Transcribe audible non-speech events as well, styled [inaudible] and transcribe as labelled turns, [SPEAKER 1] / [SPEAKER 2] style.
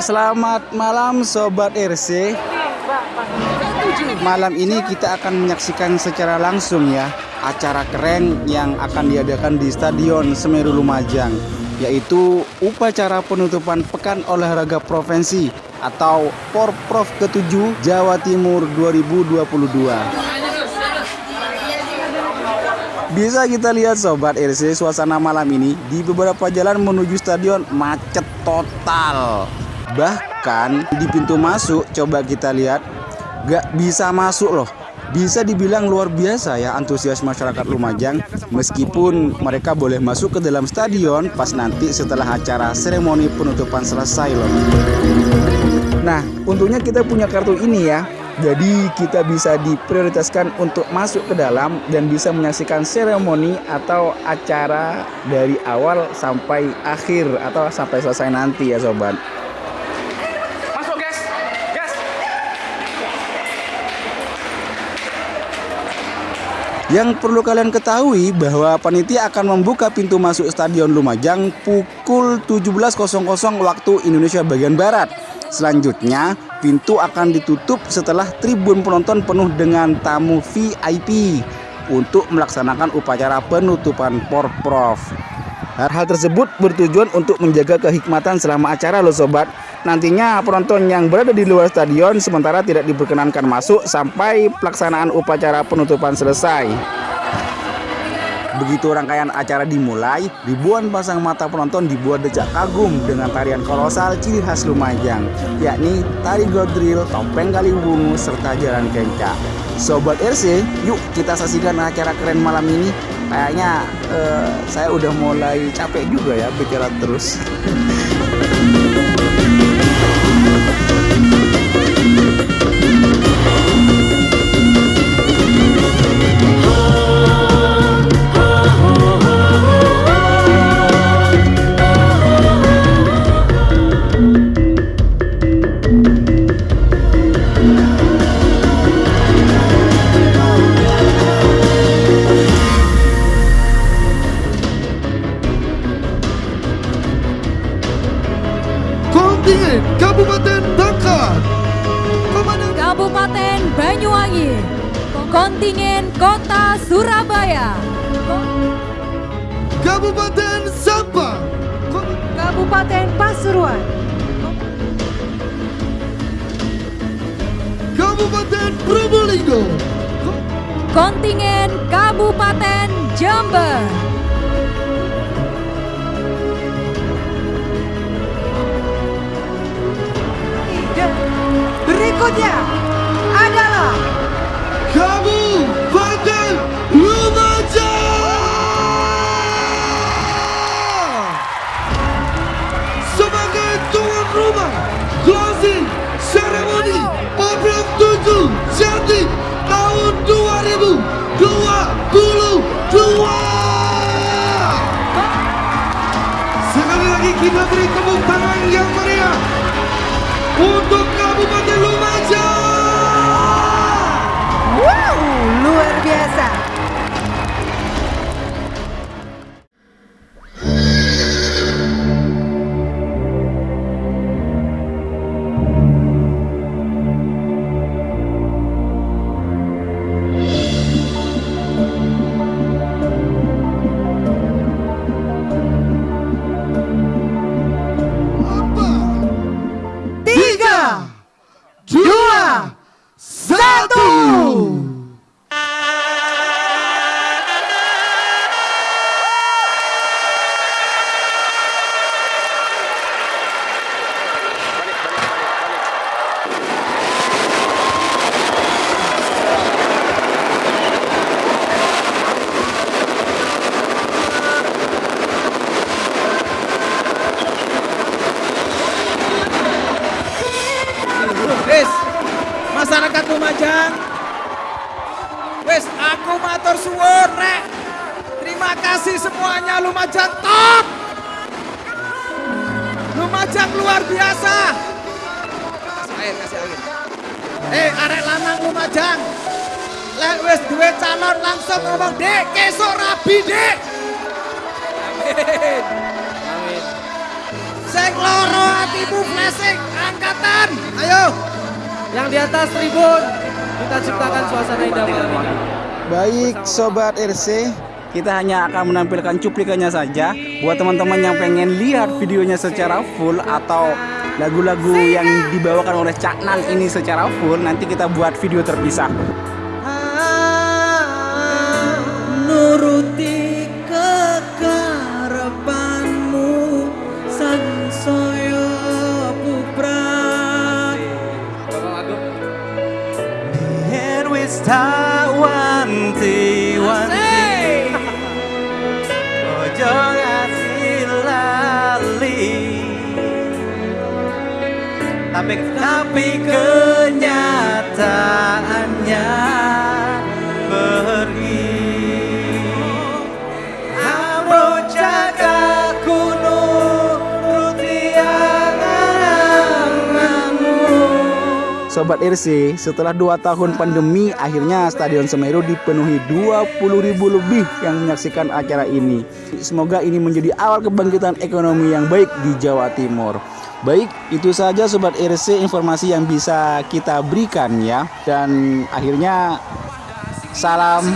[SPEAKER 1] selamat malam Sobat RC Malam ini kita akan menyaksikan secara langsung ya Acara keren yang akan diadakan di Stadion Semeru Lumajang Yaitu upacara penutupan Pekan Olahraga Provinsi Atau Porprov ke-7 Jawa Timur 2022 bisa kita lihat sobat RC suasana malam ini di beberapa jalan menuju stadion macet total. Bahkan di pintu masuk coba kita lihat gak bisa masuk loh. Bisa dibilang luar biasa ya antusias masyarakat Lumajang meskipun mereka boleh masuk ke dalam stadion pas nanti setelah acara seremoni penutupan selesai loh. Nah, untungnya kita punya kartu ini ya jadi kita bisa diprioritaskan untuk masuk ke dalam dan bisa menyaksikan seremoni atau acara dari awal sampai akhir atau sampai selesai nanti ya sobat. Yang perlu kalian ketahui bahwa panitia akan membuka pintu masuk Stadion Lumajang pukul 17.00 waktu Indonesia bagian Barat. Selanjutnya, pintu akan ditutup setelah tribun penonton penuh dengan tamu VIP untuk melaksanakan upacara penutupan Porprov. Hal-hal tersebut bertujuan untuk menjaga kehikmatan selama acara loh sobat. Nantinya penonton yang berada di luar stadion sementara tidak diperkenankan masuk sampai pelaksanaan upacara penutupan selesai. Begitu rangkaian acara dimulai, ribuan pasang mata penonton dibuat decak kagum dengan tarian kolosal ciri khas Lumajang, yakni tari godril, topeng kaliwungu, serta jalan kencak. Sobat RC, yuk kita saksikan acara keren malam ini. Kayaknya eh, saya udah mulai capek juga ya bicara terus. [laughs]
[SPEAKER 2] Kabupaten Bangka. Komandan.
[SPEAKER 3] Kabupaten Banyuwangi, kontingen Kota Surabaya,
[SPEAKER 2] Kabupaten Sampang
[SPEAKER 3] Kabupaten Pasuruan,
[SPEAKER 2] Kabupaten Probolinggo.
[SPEAKER 3] Kontingen Kabupaten Jember,
[SPEAKER 2] Dia Santo!
[SPEAKER 4] Wis, aku matur suwun rek. Terima kasih semuanya Lumajang top. Lumajang luar biasa. Kasih air, kasih air. Eh, arek lanang Lumajang. Lek wis duwe calon langsung ngomong, "Dek, kesok rabi, Dek." Amin. Amin. Sing loro atimu flashing, ayo.
[SPEAKER 5] Yang di atas tribun kita ciptakan suasana indah malam ini.
[SPEAKER 1] Baik Sobat RC kita hanya akan menampilkan cuplikannya saja. Buat teman-teman yang pengen lihat videonya secara full Atau lagu-lagu yang dibawakan oleh Cak Nan ini secara full Nanti kita buat video terpisah.
[SPEAKER 5] Nuruti
[SPEAKER 6] Tapi tapi kenyataannya Amro jaga kuno Ruti
[SPEAKER 1] Sobat RC, setelah 2 tahun pandemi, akhirnya Stadion Semeru dipenuhi 20.000 lebih yang menyaksikan acara ini. Semoga ini menjadi awal kebangkitan ekonomi yang baik di Jawa Timur. Baik, itu saja Sobat RC informasi yang bisa kita berikan ya. Dan akhirnya salam